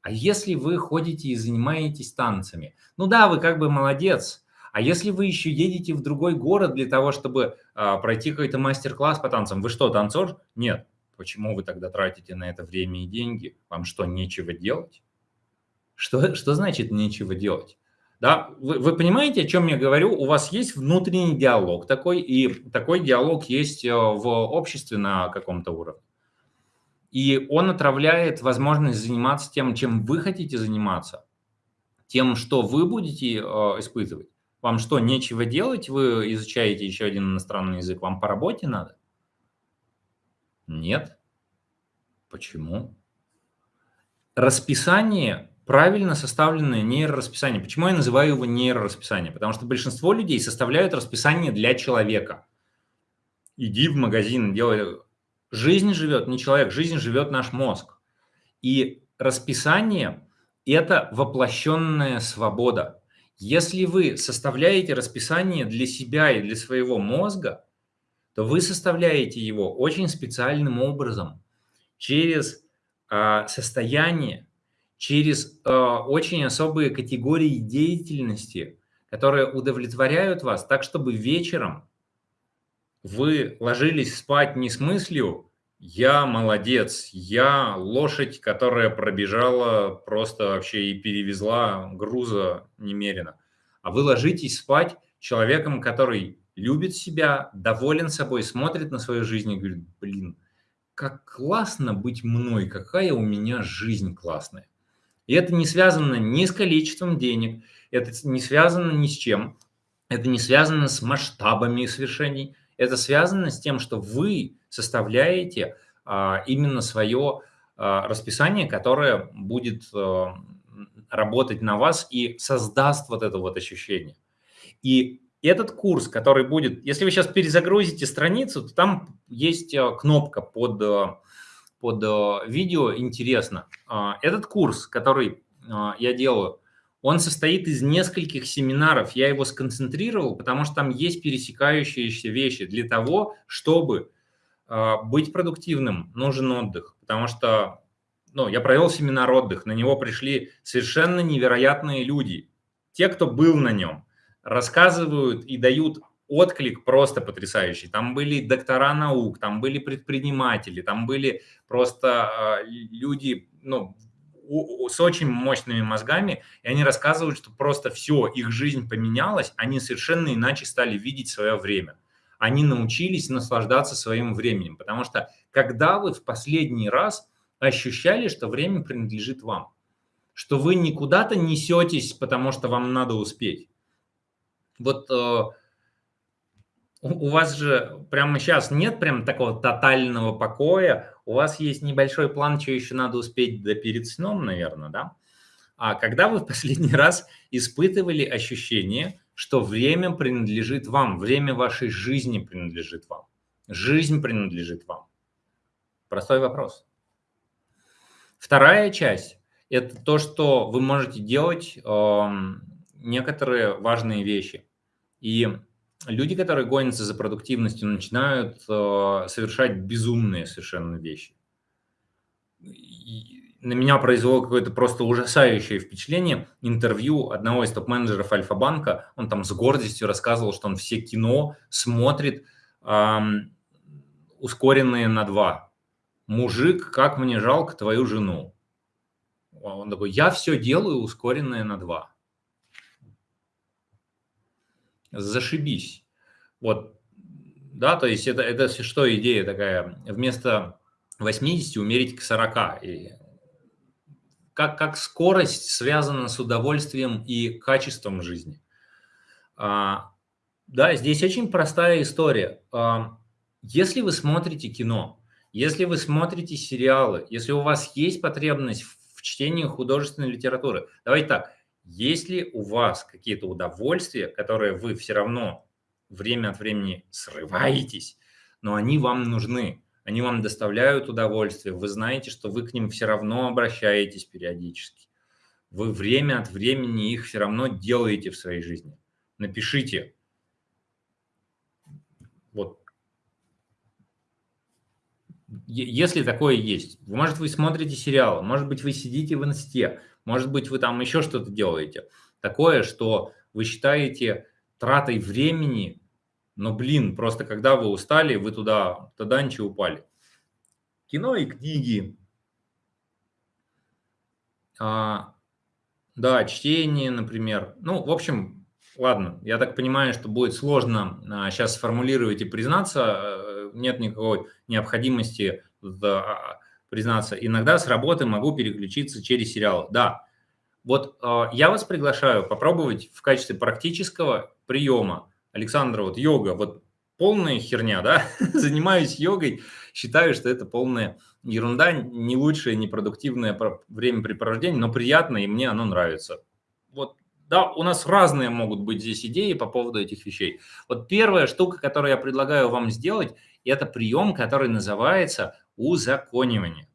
А если вы ходите и занимаетесь танцами? Ну да, вы как бы молодец. А если вы еще едете в другой город для того, чтобы а, пройти какой-то мастер-класс по танцам, вы что, танцор? Нет. Почему вы тогда тратите на это время и деньги? Вам что, нечего делать? Что, что значит нечего делать? Да, вы, вы понимаете, о чем я говорю? У вас есть внутренний диалог такой, и такой диалог есть э, в обществе на каком-то уровне. И он отравляет возможность заниматься тем, чем вы хотите заниматься, тем, что вы будете э, испытывать. Вам что, нечего делать? Вы изучаете еще один иностранный язык, вам по работе надо? Нет. Почему? Расписание правильно составленное нейрорасписание. Почему я называю его нейрорасписание? Потому что большинство людей составляют расписание для человека. Иди в магазин, делай... Жизнь живет не человек, жизнь живет наш мозг. И расписание – это воплощенная свобода. Если вы составляете расписание для себя и для своего мозга, то вы составляете его очень специальным образом, через а, состояние, через а, очень особые категории деятельности, которые удовлетворяют вас так, чтобы вечером вы ложились спать не с мыслью «я молодец, я лошадь, которая пробежала просто вообще и перевезла груза немерено», а вы ложитесь спать человеком, который любит себя, доволен собой, смотрит на свою жизнь и говорит «блин, как классно быть мной, какая у меня жизнь классная». И это не связано ни с количеством денег, это не связано ни с чем, это не связано с масштабами свершений, это связано с тем, что вы составляете а, именно свое а, расписание, которое будет а, работать на вас и создаст вот это вот ощущение. И этот курс, который будет, если вы сейчас перезагрузите страницу, то там есть кнопка под, под видео «Интересно». Этот курс, который я делаю, он состоит из нескольких семинаров. Я его сконцентрировал, потому что там есть пересекающиеся вещи. Для того, чтобы э, быть продуктивным, нужен отдых. Потому что ну, я провел семинар отдых, на него пришли совершенно невероятные люди. Те, кто был на нем, рассказывают и дают отклик просто потрясающий. Там были доктора наук, там были предприниматели, там были просто э, люди, ну, с очень мощными мозгами, и они рассказывают, что просто все, их жизнь поменялась, они совершенно иначе стали видеть свое время. Они научились наслаждаться своим временем, потому что когда вы в последний раз ощущали, что время принадлежит вам, что вы никуда-то несетесь, потому что вам надо успеть. Вот э, у вас же прямо сейчас нет прям такого тотального покоя, у вас есть небольшой план, что еще надо успеть до перед сном, наверное, да? А когда вы в последний [LAUGHS] раз испытывали ощущение, что время принадлежит вам, время вашей жизни принадлежит вам, жизнь принадлежит вам? Простой вопрос. Вторая часть – это то, что вы можете делать э, некоторые важные вещи. И люди, которые гонятся за продуктивностью, начинают э, совершать безумные совершенно вещи. И на меня произвело какое-то просто ужасающее впечатление интервью одного из топ-менеджеров Альфа-банка. Он там с гордостью рассказывал, что он все кино смотрит э, ускоренные на два. «Мужик, как мне жалко твою жену». Он такой, я все делаю ускоренное на два зашибись. Вот, да, то есть это, это что идея такая, вместо 80 умерить к 40. И как, как скорость связана с удовольствием и качеством жизни. А, да, здесь очень простая история. А, если вы смотрите кино, если вы смотрите сериалы, если у вас есть потребность в чтении художественной литературы, давайте так, есть ли у вас какие-то удовольствия, которые вы все равно время от времени срываетесь, но они вам нужны, они вам доставляют удовольствие, вы знаете, что вы к ним все равно обращаетесь периодически. Вы время от времени их все равно делаете в своей жизни. Напишите. Вот. Если такое есть. Может, вы смотрите сериалы, может быть, вы сидите в инсте, может быть, вы там еще что-то делаете. Такое, что вы считаете тратой времени, но, блин, просто когда вы устали, вы туда, туда ничего упали. Кино и книги. А, да, чтение, например. Ну, в общем, ладно, я так понимаю, что будет сложно а, сейчас сформулировать и признаться. Э, нет никакой необходимости а, признаться, иногда с работы могу переключиться через сериал. Да, вот э, я вас приглашаю попробовать в качестве практического приема. Александр, вот йога, вот полная херня, да? [LAUGHS] Занимаюсь йогой, считаю, что это полная ерунда, не лучшее, не продуктивное времяпрепровождение, но приятно, и мне оно нравится. Вот да, у нас разные могут быть здесь идеи по поводу этих вещей. Вот первая штука, которую я предлагаю вам сделать, это прием, который называется узаконивание.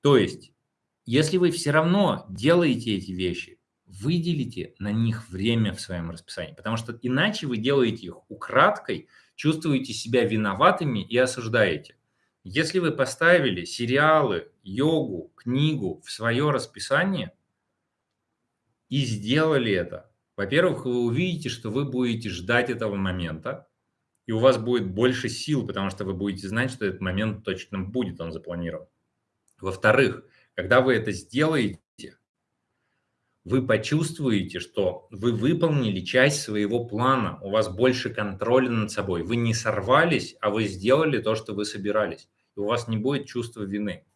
То есть, если вы все равно делаете эти вещи, выделите на них время в своем расписании, потому что иначе вы делаете их украдкой, чувствуете себя виноватыми и осуждаете. Если вы поставили сериалы, йогу, книгу в свое расписание и сделали это, во-первых, вы увидите, что вы будете ждать этого момента, и у вас будет больше сил, потому что вы будете знать, что этот момент точно будет, он запланирован. Во-вторых, когда вы это сделаете, вы почувствуете, что вы выполнили часть своего плана, у вас больше контроля над собой, вы не сорвались, а вы сделали то, что вы собирались, и у вас не будет чувства вины.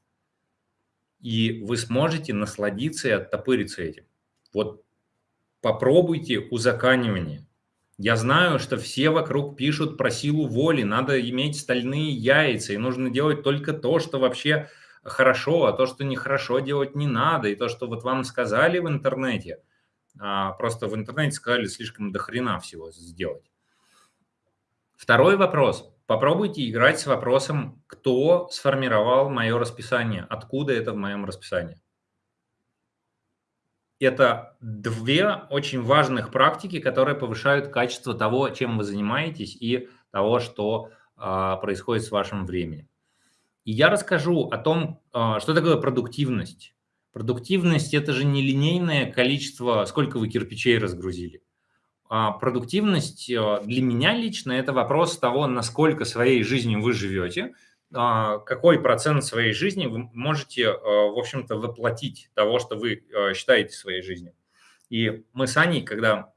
И вы сможете насладиться и оттопыриться этим. Вот попробуйте узаканивание. Я знаю, что все вокруг пишут про силу воли, надо иметь стальные яйца, и нужно делать только то, что вообще хорошо, а то, что нехорошо делать не надо, и то, что вот вам сказали в интернете, а, просто в интернете сказали слишком дохрена всего сделать. Второй вопрос. Попробуйте играть с вопросом, кто сформировал мое расписание, откуда это в моем расписании. Это две очень важных практики, которые повышают качество того, чем вы занимаетесь, и того, что а, происходит с вашим временем. И я расскажу о том, а, что такое продуктивность. Продуктивность – это же не линейное количество, сколько вы кирпичей разгрузили. А продуктивность а, для меня лично – это вопрос того, насколько своей жизнью вы живете, какой процент своей жизни вы можете, в общем-то, воплотить того, что вы считаете своей жизнью. И мы с Аней, когда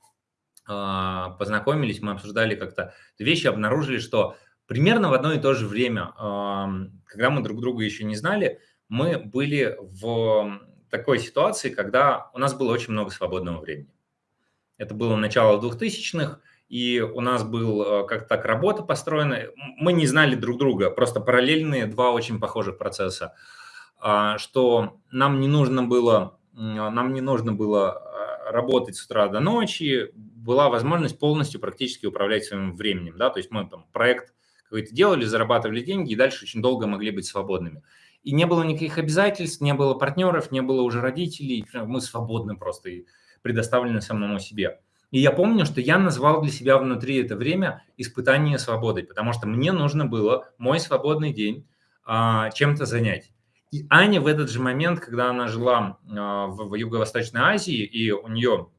познакомились, мы обсуждали как-то вещи, обнаружили, что Примерно в одно и то же время, когда мы друг друга еще не знали, мы были в такой ситуации, когда у нас было очень много свободного времени. Это было начало 2000-х, и у нас был э, как-то так работа построена. Мы не знали друг друга, просто параллельные два очень похожих процесса, а, что нам не нужно было, нам не нужно было э, работать с утра до ночи, была возможность полностью практически управлять своим временем. Да? То есть мы там проект какой-то делали, зарабатывали деньги и дальше очень долго могли быть свободными. И не было никаких обязательств, не было партнеров, не было уже родителей, мы свободны просто и предоставлены самому себе. И я помню, что я назвал для себя внутри это время испытание свободой, потому что мне нужно было мой свободный день а, чем-то занять. И Аня в этот же момент, когда она жила а, в, в Юго-Восточной Азии, и у нее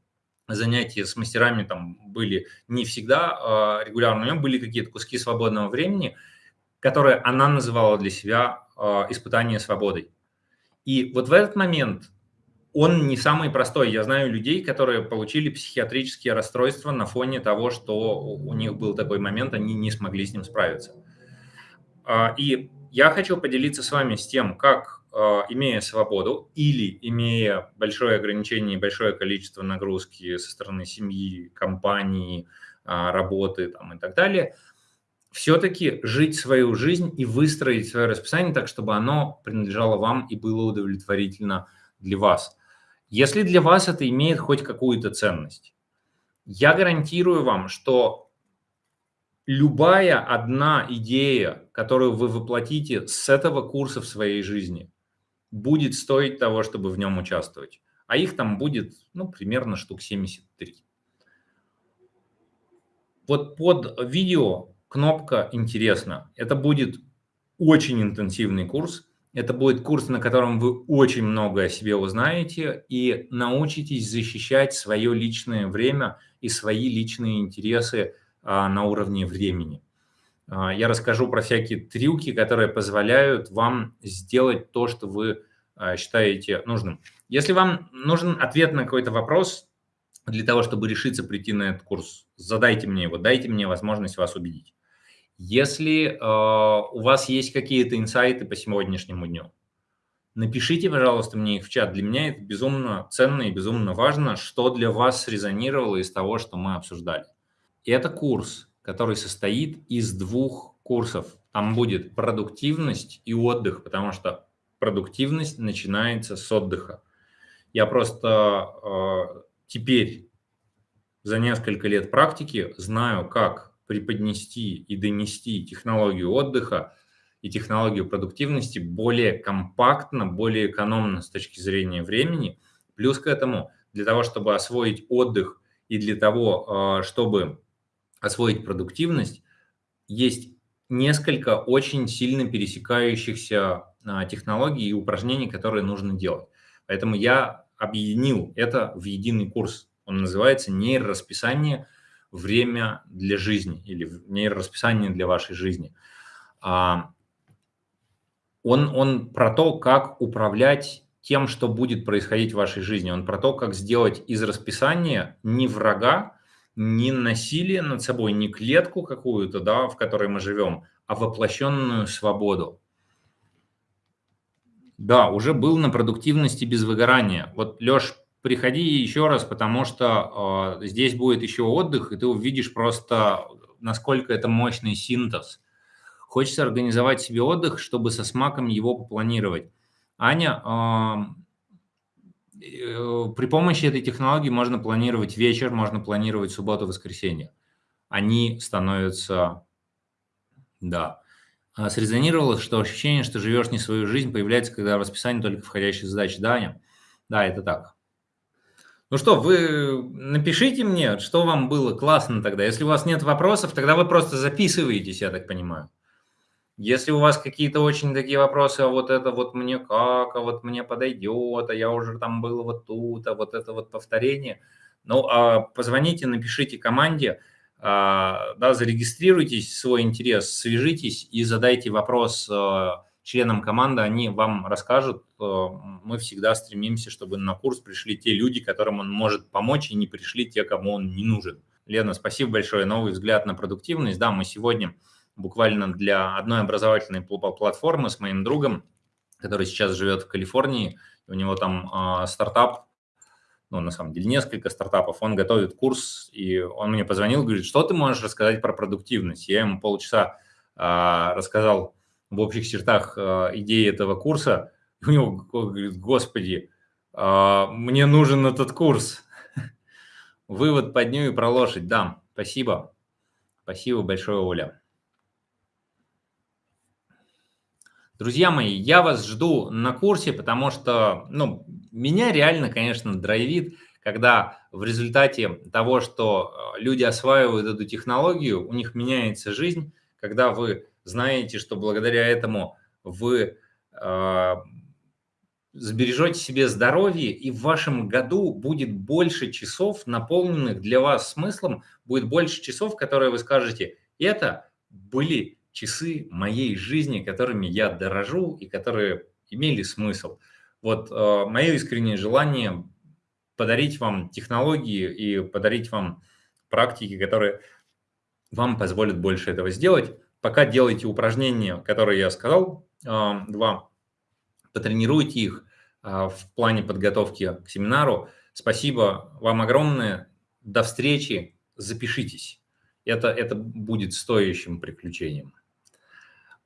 занятия с мастерами там были не всегда э, регулярно, у нее были какие-то куски свободного времени, которые она называла для себя э, испытание свободой. И вот в этот момент он не самый простой. Я знаю людей, которые получили психиатрические расстройства на фоне того, что у них был такой момент, они не смогли с ним справиться. И я хочу поделиться с вами с тем, как а, имея свободу или имея большое ограничение, большое количество нагрузки со стороны семьи, компании, а, работы там, и так далее, все-таки жить свою жизнь и выстроить свое расписание так, чтобы оно принадлежало вам и было удовлетворительно для вас. Если для вас это имеет хоть какую-то ценность, я гарантирую вам, что любая одна идея, которую вы воплотите с этого курса в своей жизни, будет стоить того, чтобы в нем участвовать. А их там будет, ну, примерно штук 73. Вот под видео кнопка «Интересно». Это будет очень интенсивный курс. Это будет курс, на котором вы очень много о себе узнаете и научитесь защищать свое личное время и свои личные интересы а, на уровне времени. А, я расскажу про всякие трюки, которые позволяют вам сделать то, что вы а, считаете нужным. Если вам нужен ответ на какой-то вопрос для того, чтобы решиться прийти на этот курс, задайте мне его, дайте мне возможность вас убедить. Если э, у вас есть какие-то инсайты по сегодняшнему дню, напишите, пожалуйста, мне их в чат. Для меня это безумно ценно и безумно важно, что для вас срезонировало из того, что мы обсуждали. И это курс, который состоит из двух курсов. Там будет продуктивность и отдых, потому что продуктивность начинается с отдыха. Я просто э, теперь за несколько лет практики знаю, как преподнести и донести технологию отдыха и технологию продуктивности более компактно, более экономно с точки зрения времени. Плюс к этому, для того, чтобы освоить отдых и для того, э, чтобы освоить продуктивность, есть несколько очень сильно пересекающихся а, технологий и упражнений, которые нужно делать. Поэтому я объединил это в единый курс. Он называется «Нейрорасписание. Время для жизни» или «Нейрорасписание для вашей жизни». А, он, он про то, как управлять тем, что будет происходить в вашей жизни. Он про то, как сделать из расписания не врага, не насилие над собой, не клетку какую-то, да, в которой мы живем, а воплощенную свободу. Да, уже был на продуктивности без выгорания. Вот, Леш, приходи еще раз, потому что э, здесь будет еще отдых, и ты увидишь просто, насколько это мощный синтез. Хочется организовать себе отдых, чтобы со смаком его попланировать. Аня, э, Э, при помощи этой технологии можно планировать вечер, можно планировать субботу, воскресенье. Они становятся, да. А срезонировало, что ощущение, что живешь не свою жизнь, появляется, когда в расписании только входящие задачи. Да, Аня? Да, это так. Ну что, вы напишите мне, что вам было классно тогда. Если у вас нет вопросов, тогда вы просто записываетесь, я так понимаю. Если у вас какие-то очень такие вопросы, а вот это вот мне как, а вот мне подойдет, а я уже там был вот тут, а вот это вот повторение, ну, а позвоните, напишите команде, а, да, зарегистрируйтесь, свой интерес, свяжитесь и задайте вопрос а, членам команды, они вам расскажут. А, мы всегда стремимся, чтобы на курс пришли те люди, которым он может помочь, и не пришли те, кому он не нужен. Лена, спасибо большое. Новый взгляд на продуктивность. Да, мы сегодня буквально для одной образовательной платформы с моим другом, который сейчас живет в Калифорнии. У него там э, стартап, ну, на самом деле, несколько стартапов. Он готовит курс, и он мне позвонил, говорит, что ты можешь рассказать про продуктивность? Я ему полчаса э, рассказал в общих чертах э, идеи этого курса. У него говорит, господи, э, мне нужен этот курс. [LAUGHS] Вывод под ню и про лошадь. Да, спасибо. Спасибо большое, Оля. Друзья мои, я вас жду на курсе, потому что, ну, меня реально, конечно, драйвит, когда в результате того, что э, люди осваивают эту технологию, у них меняется жизнь, когда вы знаете, что благодаря этому вы э, сбережете себе здоровье, и в вашем году будет больше часов, наполненных для вас смыслом, будет больше часов, которые вы скажете, это были часы моей жизни, которыми я дорожу и которые имели смысл. Вот э, мое искреннее желание подарить вам технологии и подарить вам практики, которые вам позволят больше этого сделать. Пока делайте упражнения, которые я сказал, два, потренируйте их э, в плане подготовки к семинару. Спасибо вам огромное. До встречи. Запишитесь. Это, это будет стоящим приключением.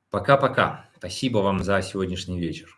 Пока-пока. Спасибо вам за сегодняшний вечер.